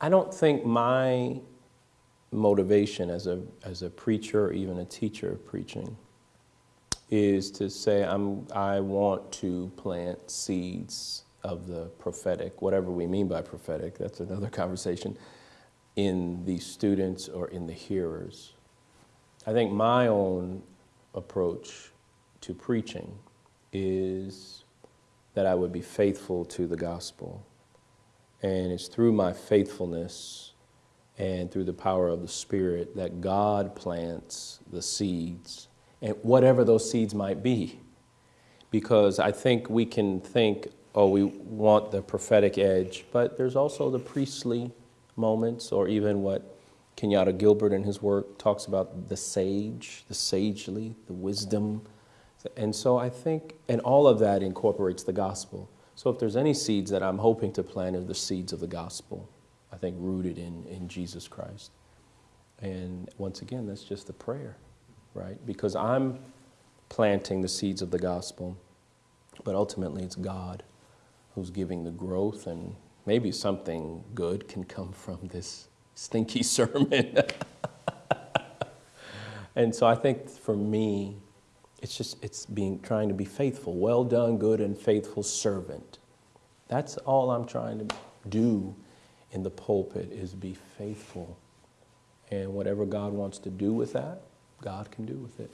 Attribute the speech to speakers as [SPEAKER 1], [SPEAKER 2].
[SPEAKER 1] I don't think my motivation as a, as a preacher or even a teacher of preaching is to say I'm, I want to plant seeds of the prophetic, whatever we mean by prophetic, that's another conversation, in the students or in the hearers. I think my own approach to preaching is that I would be faithful to the gospel. And it's through my faithfulness and through the power of the Spirit that God plants the seeds, and whatever those seeds might be. Because I think we can think, oh, we want the prophetic edge, but there's also the priestly moments, or even what Kenyatta Gilbert in his work talks about the sage, the sagely, the wisdom. And so I think, and all of that incorporates the gospel. So if there's any seeds that I'm hoping to plant, are the seeds of the gospel, I think rooted in, in Jesus Christ. And once again, that's just the prayer, right? Because I'm planting the seeds of the gospel, but ultimately it's God who's giving the growth, and maybe something good can come from this stinky sermon. and so I think for me, it's just, it's being, trying to be faithful. Well done, good and faithful servant. That's all I'm trying to do in the pulpit is be faithful. And whatever God wants to do with that, God can do with it.